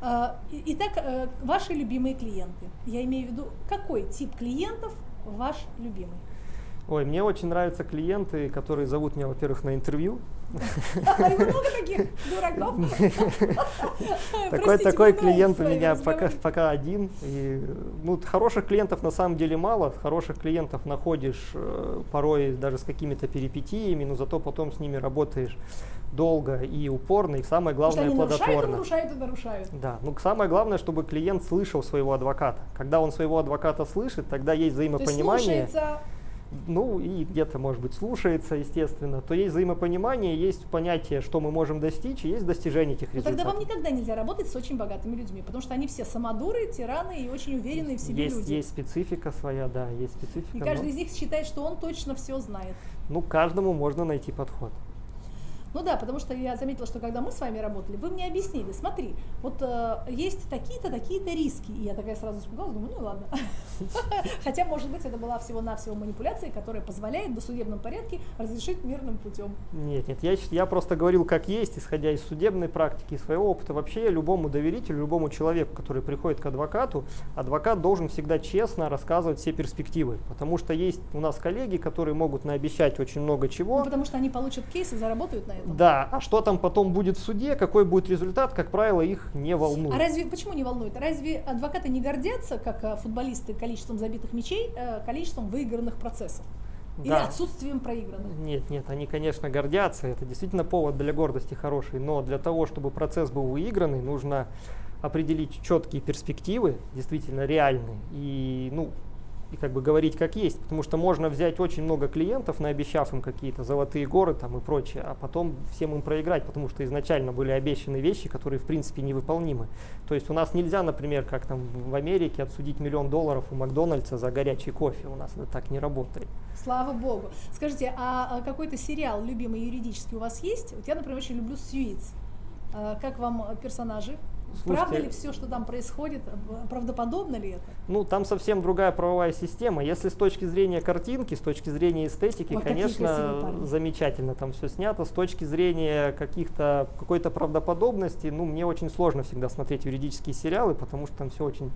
[SPEAKER 1] А, Итак, э, ваши любимые клиенты. Я имею в виду, какой тип клиентов ваш любимый?
[SPEAKER 2] Ой, мне очень нравятся клиенты, которые зовут меня, во-первых, на интервью.
[SPEAKER 1] И много таких дураков. <laughs>
[SPEAKER 2] Такой, такой клиент у меня пока, пока один. И, ну, хороших клиентов на самом деле мало. Хороших клиентов находишь э, порой даже с какими-то перипетиями, но зато потом с ними работаешь долго и упорно, и самое
[SPEAKER 1] Потому что
[SPEAKER 2] главное
[SPEAKER 1] они нарушают, и
[SPEAKER 2] плодотворно.
[SPEAKER 1] нарушают, и нарушают.
[SPEAKER 2] Да, ну самое главное, чтобы клиент слышал своего адвоката. Когда он своего адвоката слышит, тогда есть
[SPEAKER 1] То есть
[SPEAKER 2] взаимопонимание.
[SPEAKER 1] слушается,
[SPEAKER 2] ну и где-то, может быть, слушается, естественно, то есть взаимопонимание, есть понятие, что мы можем достичь, и есть достижение этих
[SPEAKER 1] но Ну, тогда
[SPEAKER 2] результатов.
[SPEAKER 1] вам никогда нельзя работать с очень богатыми людьми, потому что они все самодуры, тираны и очень уверенные в себе
[SPEAKER 2] есть,
[SPEAKER 1] люди.
[SPEAKER 2] есть специфика своя, да, есть специфика.
[SPEAKER 1] И
[SPEAKER 2] но-
[SPEAKER 1] каждый из них считает, что он точно все знает.
[SPEAKER 2] ну, каждому можно найти подход.
[SPEAKER 1] Ну да, потому что я заметила, что когда мы с вами работали, вы мне объяснили, смотри, вот э, есть такие-то, такие-то риски. И я такая сразу испугалась, думаю, ну ладно. <laughs> Хотя, может быть, это была всего-навсего манипуляция, которая позволяет в досудебном порядке разрешить мирным путем.
[SPEAKER 2] Нет, нет, я, я просто говорил как есть, исходя из судебной практики, из своего опыта. Вообще любому доверителю, любому человеку, который приходит к адвокату, адвокат должен всегда честно рассказывать все перспективы. Потому что есть у нас коллеги, которые могут наобещать очень много чего.
[SPEAKER 1] Ну, потому что они получат кейс и заработают на
[SPEAKER 2] Да, а что там потом будет в суде, какой будет результат, как правило, их не волнует.
[SPEAKER 1] А разве почему не волнует? Разве адвокаты не гордятся, как э, футболисты, количеством забитых мячей, э, количеством выигранных процессов? Или
[SPEAKER 2] Да.
[SPEAKER 1] отсутствием проигранных?
[SPEAKER 2] Нет, нет, они, конечно, гордятся, это действительно повод для гордости хороший, но для того, чтобы процесс был выигранный, нужно определить четкие перспективы, действительно реальные, и, ну, и как бы говорить как есть, потому что можно взять очень много клиентов, наобещав им какие-то золотые горы там и прочее, а потом всем им проиграть, потому что изначально были обещаны вещи, которые в принципе невыполнимы. То есть у нас нельзя, например, как там в Америке, отсудить миллион долларов у Макдональдса за горячий кофе, у нас это так не работает.
[SPEAKER 1] Слава богу. Скажите, а а какой-то сериал любимый юридический у вас есть? Вот я, например, очень люблю «Сьюитс». А Как вам э, персонажи? Правда
[SPEAKER 2] Слушайте,
[SPEAKER 1] ли все, что там происходит? Правдоподобно ли это?
[SPEAKER 2] Ну, там совсем другая правовая система. Если с точки зрения картинки, с точки зрения эстетики,
[SPEAKER 1] Ой,
[SPEAKER 2] конечно, замечательно там все снято. С точки зрения каких-то какой-то правдоподобности, ну, мне очень сложно всегда смотреть юридические сериалы, потому что там все очень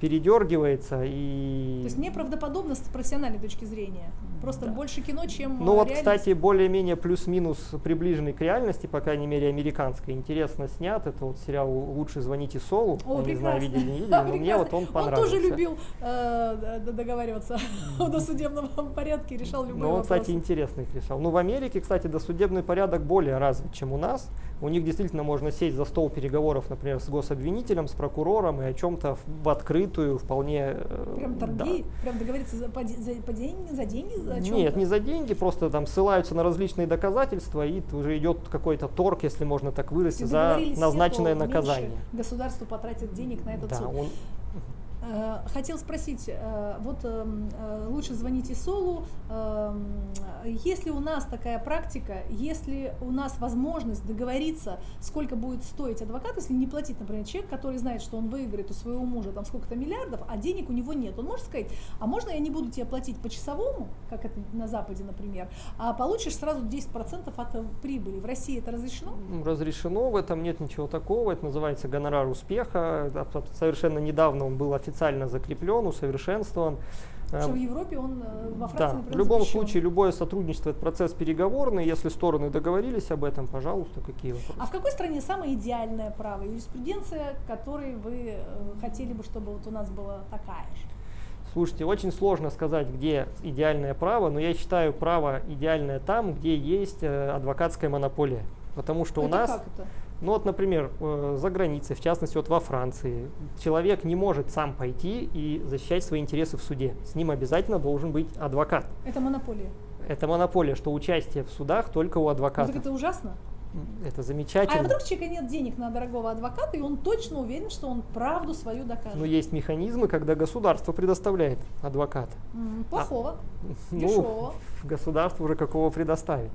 [SPEAKER 2] передергивается и.
[SPEAKER 1] То есть неправдоподобно с профессиональной точки зрения. Просто
[SPEAKER 2] Да.
[SPEAKER 1] больше кино, чем
[SPEAKER 2] Ну
[SPEAKER 1] э,
[SPEAKER 2] вот,
[SPEAKER 1] реальность.
[SPEAKER 2] кстати, более-менее плюс-минус приближенный к реальности, по крайней мере, американской. Интересно снят. Это вот сериал «Лучше звоните Солу».
[SPEAKER 1] О,
[SPEAKER 2] Я не знаю, видели, не <laughs> видели, но мне вот он понравился.
[SPEAKER 1] тоже любил э, договариваться <laughs> о досудебном порядке, решал любые
[SPEAKER 2] Ну, он,
[SPEAKER 1] вопросы.
[SPEAKER 2] кстати, интересно их решал. Ну, в Америке, кстати, досудебный порядок более развит, чем у нас. У них действительно можно сесть за стол переговоров, например, с гособвинителем, с прокурором и о чем-то в, в открытую вполне... э,
[SPEAKER 1] Прям
[SPEAKER 2] да.
[SPEAKER 1] торги, прям договориться за, по, за, по деньги, за деньги, за?
[SPEAKER 2] Нет, не за деньги, просто там ссылаются на различные доказательства, и уже идет какой-то торг, если можно так
[SPEAKER 1] Все
[SPEAKER 2] выразить, за назначенное наказание.
[SPEAKER 1] Государство потратит денег на этот
[SPEAKER 2] Да,
[SPEAKER 1] суд.
[SPEAKER 2] он,
[SPEAKER 1] Хотел спросить, э, вот эм, э, лучше звоните Солу, эм, если у нас такая практика, если у нас возможность договориться, сколько будет стоить адвокат, если не платить, например, человек, который знает, что он выиграет у своего мужа там сколько-то миллиардов, а денег у него нет, он может сказать, а можно я не буду тебе платить по часовому, как это на Западе, например, а получишь сразу 10% от э, прибыли. В России это разрешено?
[SPEAKER 2] м, разрешено, в этом нет ничего такого, это называется гонорар успеха. Совершенно недавно он был официально закреплен, усовершенствован. Э,
[SPEAKER 1] Что в Европе он э, во Франции,
[SPEAKER 2] Да,
[SPEAKER 1] например,
[SPEAKER 2] в любом
[SPEAKER 1] запрещен.
[SPEAKER 2] случае любое сотрудничество это процесс переговорный. Если стороны договорились об этом, пожалуйста, какие вопросы?
[SPEAKER 1] А в какой стране самое идеальное право, юриспруденция, которой вы э, хотели бы, чтобы вот у нас была такая же?
[SPEAKER 2] Слушайте, очень сложно сказать, где идеальное право, но я считаю право идеальное там, где есть э, адвокатская монополия. Потому что
[SPEAKER 1] это
[SPEAKER 2] у нас,
[SPEAKER 1] как это?
[SPEAKER 2] Ну вот, например, э, за границей, в частности, вот во Франции, человек не может сам пойти и защищать свои интересы в суде. С ним обязательно должен быть адвокат.
[SPEAKER 1] Это монополия.
[SPEAKER 2] Это монополия, что участие в судах только у
[SPEAKER 1] Ну,
[SPEAKER 2] адвоката.
[SPEAKER 1] так это ужасно.
[SPEAKER 2] Это
[SPEAKER 1] А
[SPEAKER 2] замечательно.
[SPEAKER 1] вдруг у человека нет денег на дорогого адвоката, и он точно уверен, что он правду свою докажет.
[SPEAKER 2] Но есть механизмы, когда государство предоставляет адвоката.
[SPEAKER 1] Плохого.
[SPEAKER 2] Ну,
[SPEAKER 1] Дешевого.
[SPEAKER 2] государство уже какого предоставит.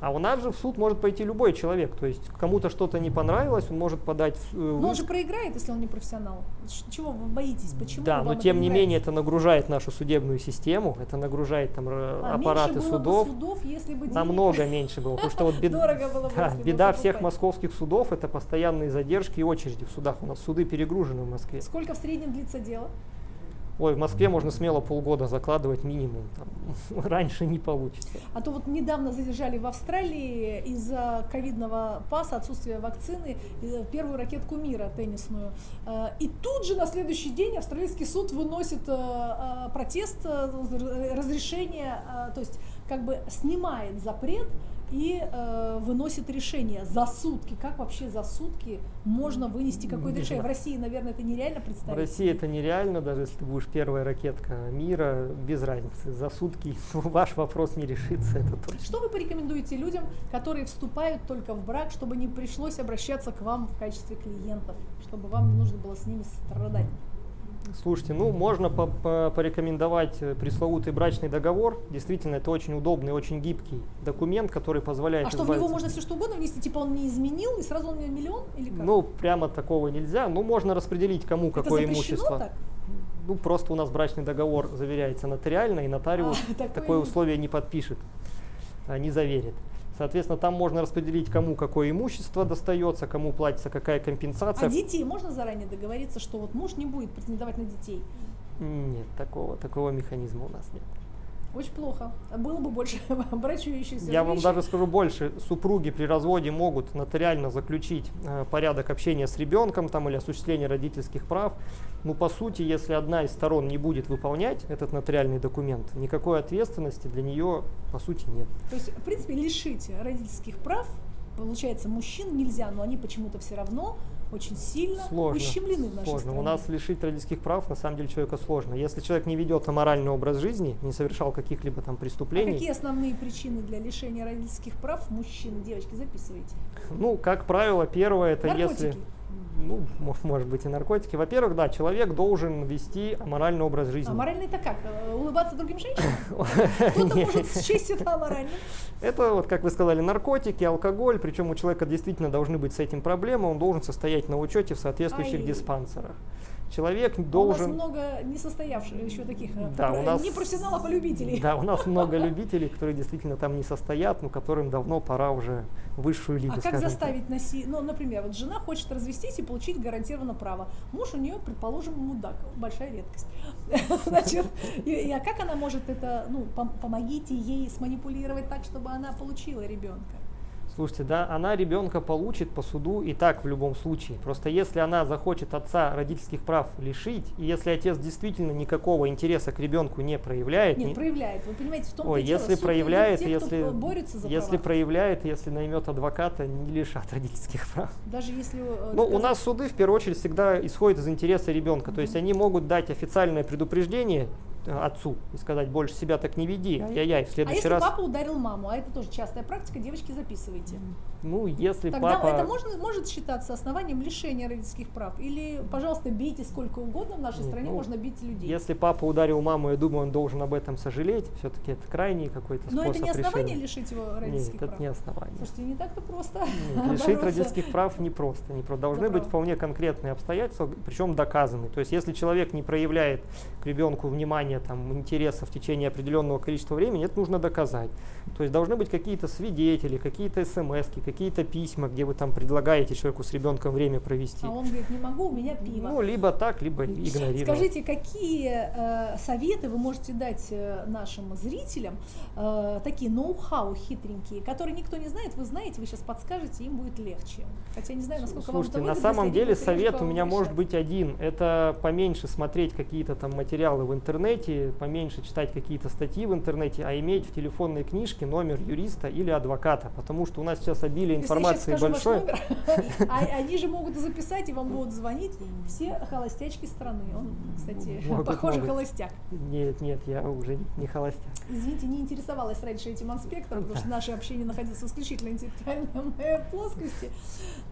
[SPEAKER 2] А у нас же в суд может пойти любой человек. То есть кому-то что-то не понравилось, он может подать в, э,
[SPEAKER 1] Но
[SPEAKER 2] в
[SPEAKER 1] он же проиграет, если он не профессионал. Чего вы боитесь? Почему?
[SPEAKER 2] Да, но тем не
[SPEAKER 1] нравится?
[SPEAKER 2] менее это нагружает нашу судебную систему, это нагружает там р-
[SPEAKER 1] А
[SPEAKER 2] аппараты
[SPEAKER 1] меньше было
[SPEAKER 2] судов.
[SPEAKER 1] бы судов, если бы
[SPEAKER 2] Намного <laughs> меньше было. Потому что вот бед-
[SPEAKER 1] было бы,
[SPEAKER 2] да, беда всех московских судов это постоянные задержки и очереди в судах. У нас суды перегружены в Москве.
[SPEAKER 1] Сколько в среднем длится дело?
[SPEAKER 2] Ой, в Москве можно смело полгода закладывать минимум. Там, <laughs> раньше не получится.
[SPEAKER 1] А то вот недавно задержали в Австралии из-за ковидного паса, отсутствия вакцины, э, первую ракетку мира теннисную. Э, И тут же на следующий день австралийский суд выносит э, протест, разрешение, то есть как бы снимает запрет и э, выносит решение за сутки. Как вообще за сутки можно вынести какое-то решение? В
[SPEAKER 2] знаю.
[SPEAKER 1] России, наверное, это нереально
[SPEAKER 2] В
[SPEAKER 1] представить.
[SPEAKER 2] России это нереально, даже если ты будешь первая ракетка мира, без разницы. За сутки <laughs> ваш вопрос не решится, это точно.
[SPEAKER 1] Что вы порекомендуете людям, которые вступают только в брак, чтобы не пришлось обращаться к вам в качестве клиентов, чтобы вам не нужно было с ними страдать?
[SPEAKER 2] Слушайте, ну можно по- по- порекомендовать э, пресловутый брачный договор. Действительно, это очень удобный, очень гибкий документ, который позволяет
[SPEAKER 1] А что, в него можно все что угодно внести? Типа он не изменил, и сразу он мне миллион? Или как?
[SPEAKER 2] Ну, прямо такого нельзя. Ну, можно распределить, кому
[SPEAKER 1] Это
[SPEAKER 2] какое имущество.
[SPEAKER 1] так?
[SPEAKER 2] Ну, просто у нас брачный договор заверяется нотариально, и нотариус
[SPEAKER 1] А, <laughs> такое
[SPEAKER 2] такое условие не подпишет, а, не заверит. Соответственно, там можно распределить, кому какое имущество достается, кому платится какая компенсация.
[SPEAKER 1] А детей можно заранее договориться, что вот муж не будет претендовать на детей?
[SPEAKER 2] Нет, такого, такого механизма у нас нет.
[SPEAKER 1] Очень плохо. Было бы больше <laughs> брачующихся
[SPEAKER 2] Я вам
[SPEAKER 1] женщин.
[SPEAKER 2] даже скажу больше. Супруги при разводе могут нотариально заключить э, порядок общения с ребенком там, или осуществление родительских прав. Ну, по сути, если одна из сторон не будет выполнять этот нотариальный документ, никакой ответственности для нее, по сути, нет.
[SPEAKER 1] То есть, в принципе, лишить родительских прав, получается, мужчин нельзя, но они почему-то все равно очень сильно
[SPEAKER 2] Сложно.
[SPEAKER 1] ущемлены в нашей
[SPEAKER 2] сложно.
[SPEAKER 1] стране.
[SPEAKER 2] У нас лишить родительских прав на самом деле человека сложно. Если человек не ведет аморальный образ жизни, не совершал каких-либо там
[SPEAKER 1] А
[SPEAKER 2] преступлений,
[SPEAKER 1] какие основные причины для лишения родительских прав мужчин? Девочки, записывайте.
[SPEAKER 2] ну, как правило, первое это
[SPEAKER 1] Наркотики.
[SPEAKER 2] если ну, мо- может быть и наркотики. Во-первых, да, человек должен вести аморальный образ жизни.
[SPEAKER 1] А моральный-то как? Э, Улыбаться другим женщинам? <laughs> Кто-то может счесть это аморальным.
[SPEAKER 2] Это, вот, как вы сказали, наркотики, алкоголь, причем у человека действительно должны быть с этим проблемы, он должен состоять на учете в соответствующих диспансерах. Человек
[SPEAKER 1] А У нас
[SPEAKER 2] должен...
[SPEAKER 1] много несостоявших еще таких э,
[SPEAKER 2] Да, у нас-
[SPEAKER 1] не профессионалов, а любителей.
[SPEAKER 2] Да, у нас много <laughs> любителей, которые действительно там не состоят, но которым давно пора уже высшую лигу,
[SPEAKER 1] А как заставить носить? Ну, например, вот жена хочет развестись и получить гарантированно право. Муж у нее, предположим, мудак, большая редкость. <laughs> Значит, и, а как она может это, ну, пом- помогите ей сманипулировать так, чтобы она получила ребенка?
[SPEAKER 2] Слушайте, да, она ребенка получит по суду и так в любом случае. Просто если она захочет отца родительских прав лишить, и если отец действительно никакого интереса к ребенку не проявляет,
[SPEAKER 1] Нет,
[SPEAKER 2] не-
[SPEAKER 1] проявляет. Вы понимаете, в том
[SPEAKER 2] Ой,
[SPEAKER 1] дело,
[SPEAKER 2] если
[SPEAKER 1] суд
[SPEAKER 2] проявляет,
[SPEAKER 1] те,
[SPEAKER 2] если,
[SPEAKER 1] борется за
[SPEAKER 2] если
[SPEAKER 1] права.
[SPEAKER 2] проявляет, если наймет адвоката, не лишат родительских прав.
[SPEAKER 1] Даже если... э,
[SPEAKER 2] Ну, у нас суды в первую очередь всегда исходят из интереса ребенка. То есть они могут дать официальное предупреждение отцу и сказать, больше себя так не веди, ай-яй-яй, в
[SPEAKER 1] А
[SPEAKER 2] следующий
[SPEAKER 1] если
[SPEAKER 2] раз.
[SPEAKER 1] папа ударил маму, а это тоже частая практика, девочки, записывайте.
[SPEAKER 2] Ну, если
[SPEAKER 1] Тогда
[SPEAKER 2] папа.
[SPEAKER 1] это можно, может считаться основанием лишения родительских прав? Или, пожалуйста, бейте сколько угодно, в нашей
[SPEAKER 2] Нет,
[SPEAKER 1] стране
[SPEAKER 2] ну,
[SPEAKER 1] можно бить людей.
[SPEAKER 2] Если папа ударил маму, я думаю, он должен об этом сожалеть. Все-таки это крайний какой-то
[SPEAKER 1] Но
[SPEAKER 2] способ
[SPEAKER 1] это не основание
[SPEAKER 2] решения.
[SPEAKER 1] лишить его
[SPEAKER 2] Нет,
[SPEAKER 1] родительских
[SPEAKER 2] это
[SPEAKER 1] прав?
[SPEAKER 2] не основание.
[SPEAKER 1] Слушайте, не так-то просто.
[SPEAKER 2] Нет, <laughs> лишить родительских прав не просто. Не просто. Должны
[SPEAKER 1] Это
[SPEAKER 2] быть
[SPEAKER 1] правда.
[SPEAKER 2] вполне конкретные обстоятельства, причем доказанные. То есть, если человек не проявляет к ребенку внимания, там, интереса в течение определенного количества времени, это нужно доказать. То есть, должны быть какие-то свидетели, какие-то смс, какие-то письма, где вы там предлагаете человеку с ребенком время провести.
[SPEAKER 1] А он говорит, не могу, у меня пиво.
[SPEAKER 2] Ну, либо так, либо игнорировать.
[SPEAKER 1] Скажите, какие э, советы вы можете дать э, нашим зрителям, э, такие ноу-хау хитренькие, которые никто не знает, вы знаете, вы сейчас подскажете, им будет легче. Хотя не знаю, насколько
[SPEAKER 2] Слушайте,
[SPEAKER 1] вам
[SPEAKER 2] на
[SPEAKER 1] это выгодно,
[SPEAKER 2] самом
[SPEAKER 1] если
[SPEAKER 2] деле совет у меня может быть один. Это поменьше смотреть какие-то там материалы в интернете, интернете, поменьше читать какие-то статьи в интернете, а иметь в телефонной книжке номер юриста или адвоката, потому что у нас сейчас обилие информации
[SPEAKER 1] Если я
[SPEAKER 2] большое.
[SPEAKER 1] номер, <laughs> а- они же могут записать и вам будут звонить все холостячки страны. Он, кстати, похоже холостяк.
[SPEAKER 2] Нет, нет, я уже не холостяк.
[SPEAKER 1] Извините, не интересовалась раньше этим аспектом, потому что наше общение находилось в исключительно интеллектуальной моей <laughs> плоскости.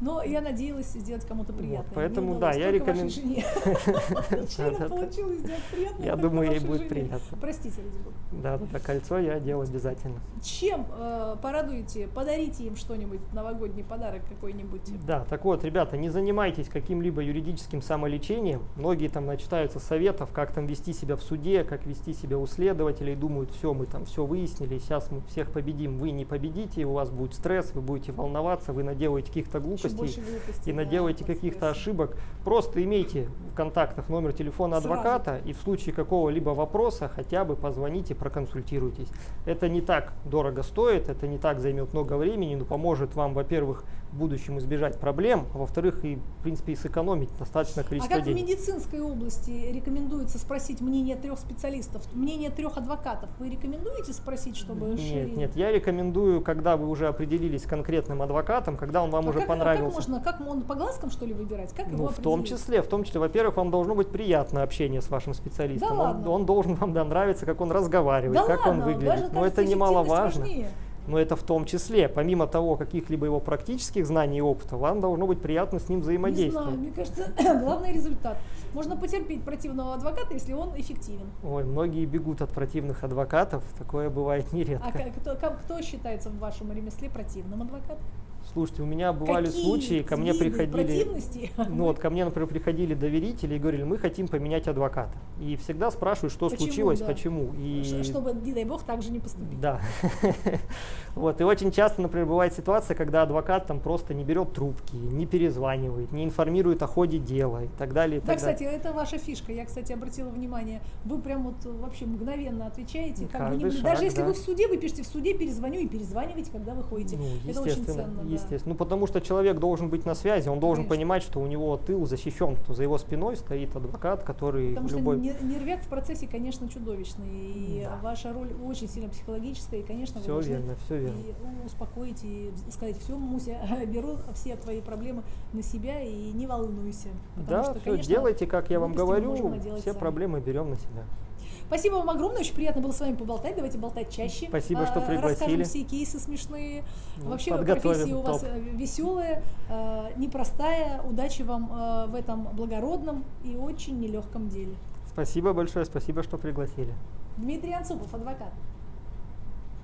[SPEAKER 1] Но я надеялась сделать кому-то приятное.
[SPEAKER 2] поэтому да, я
[SPEAKER 1] только вашей
[SPEAKER 2] рекомен-
[SPEAKER 1] жене. <laughs> Чего
[SPEAKER 2] Да-да-да.
[SPEAKER 1] получилось сделать приятное?
[SPEAKER 2] Я думаю, ей будет приятно.
[SPEAKER 1] Простите, ради бога.
[SPEAKER 2] Да, да, да, кольцо я делаю обязательно.
[SPEAKER 1] Чем э, порадуете, подарите им что-нибудь, новогодний подарок какой-нибудь?
[SPEAKER 2] Да, так вот, ребята, не занимайтесь каким-либо юридическим самолечением. Многие там начитаются советов, как там вести себя в суде, как вести себя у следователей, думают, все, мы там все выяснили, сейчас мы всех победим. Вы не победите, у вас будет стресс, вы будете волноваться, вы наделаете каких-то глупостей
[SPEAKER 1] глупостей,
[SPEAKER 2] и наделаете каких-то ошибок. Просто имейте в контактах номер телефона
[SPEAKER 1] Сразу.
[SPEAKER 2] адвоката и в случае какого-либо вопроса хотя бы позвоните, проконсультируйтесь. Это не так дорого стоит, это не так займет много времени, но поможет вам, во-первых, в будущем избежать проблем, а во-вторых, и, в принципе, и сэкономить достаточное
[SPEAKER 1] А
[SPEAKER 2] количество
[SPEAKER 1] как в
[SPEAKER 2] денег.
[SPEAKER 1] медицинской области рекомендуется спросить мнение трех специалистов, мнение трех адвокатов? Вы рекомендуете спросить, чтобы
[SPEAKER 2] Нет,
[SPEAKER 1] шире-
[SPEAKER 2] нет, я рекомендую, когда вы уже определились с конкретным адвокатом, когда он вам
[SPEAKER 1] А
[SPEAKER 2] уже
[SPEAKER 1] как, а
[SPEAKER 2] понравился.
[SPEAKER 1] как можно, как он по глазкам что ли выбирать? Как его
[SPEAKER 2] Ну, в том числе, в том числе, во-первых, вам должно быть приятное общение с вашим специалистом.
[SPEAKER 1] Да
[SPEAKER 2] он,
[SPEAKER 1] ладно?
[SPEAKER 2] он должен вам да, нравиться, как он разговаривает,
[SPEAKER 1] Да
[SPEAKER 2] как
[SPEAKER 1] ладно,
[SPEAKER 2] он выглядит.
[SPEAKER 1] даже,
[SPEAKER 2] Но это немаловажно.
[SPEAKER 1] важнее.
[SPEAKER 2] Но это в том числе, помимо того, каких-либо его практических знаний и опыта, вам должно быть приятно с ним
[SPEAKER 1] Не
[SPEAKER 2] взаимодействовать.
[SPEAKER 1] знаю, мне кажется, <clears throat> главный результат. Можно потерпеть противного адвоката, если он эффективен.
[SPEAKER 2] Ой, многие бегут от противных адвокатов, такое бывает <laughs> нередко.
[SPEAKER 1] А кто, кто считается в вашем ремесле противным адвокатом?
[SPEAKER 2] Слушайте, у меня бывали
[SPEAKER 1] Какие
[SPEAKER 2] случаи, ко мне приходили, ну вот ко мне, например, приходили доверители и говорили, мы хотим поменять адвоката. И всегда спрашивают, что
[SPEAKER 1] Почему,
[SPEAKER 2] случилось,
[SPEAKER 1] да.
[SPEAKER 2] почему. И
[SPEAKER 1] Чтобы, не дай бог, так же не поступить.
[SPEAKER 2] Да. <laughs> Вот. И очень часто, например, бывает ситуация, когда адвокат там просто не берет трубки, не перезванивает, не информирует о ходе дела и так далее. и
[SPEAKER 1] Да,
[SPEAKER 2] так
[SPEAKER 1] кстати,
[SPEAKER 2] далее.
[SPEAKER 1] это ваша фишка. Я, кстати, обратила внимание. Вы прям вот э, вообще мгновенно отвечаете. Как бы не-
[SPEAKER 2] каждый
[SPEAKER 1] даже
[SPEAKER 2] шаг,
[SPEAKER 1] если
[SPEAKER 2] да.
[SPEAKER 1] вы в суде, вы пишете в суде, перезвоню и перезваниваете, когда вы ходите.
[SPEAKER 2] Ну,
[SPEAKER 1] это очень ценно. да.
[SPEAKER 2] Естественно. Ну, потому что человек должен быть на связи, он должен
[SPEAKER 1] Конечно.
[SPEAKER 2] понимать, что у него тыл защищен, что за его спиной стоит адвокат, который
[SPEAKER 1] Потому что
[SPEAKER 2] любой...
[SPEAKER 1] нер- нервяк в процессе, конечно, чудовищный. И
[SPEAKER 2] Да.
[SPEAKER 1] ваша роль очень сильно психологическая, и, конечно, вы
[SPEAKER 2] Все
[SPEAKER 1] должны
[SPEAKER 2] верно, все верно.
[SPEAKER 1] и успокоить и сказать, все, Муся, <laughs> беру все твои проблемы на себя и не волнуйся.
[SPEAKER 2] Да,
[SPEAKER 1] что,
[SPEAKER 2] все,
[SPEAKER 1] конечно,
[SPEAKER 2] делайте, как я вам говорю, все
[SPEAKER 1] сами.
[SPEAKER 2] проблемы берем на себя.
[SPEAKER 1] Спасибо вам огромное, очень приятно было с вами поболтать. Давайте болтать чаще.
[SPEAKER 2] Спасибо, что
[SPEAKER 1] А,
[SPEAKER 2] пригласили.
[SPEAKER 1] Расскажем все кейсы смешные.
[SPEAKER 2] Ну,
[SPEAKER 1] Вообще профессия у вас
[SPEAKER 2] топ.
[SPEAKER 1] э, веселая, э, непростая. Удачи вам э, в этом благородном и очень нелегком деле.
[SPEAKER 2] Спасибо большое, спасибо, что пригласили.
[SPEAKER 1] Дмитрий Анцупов, адвокат.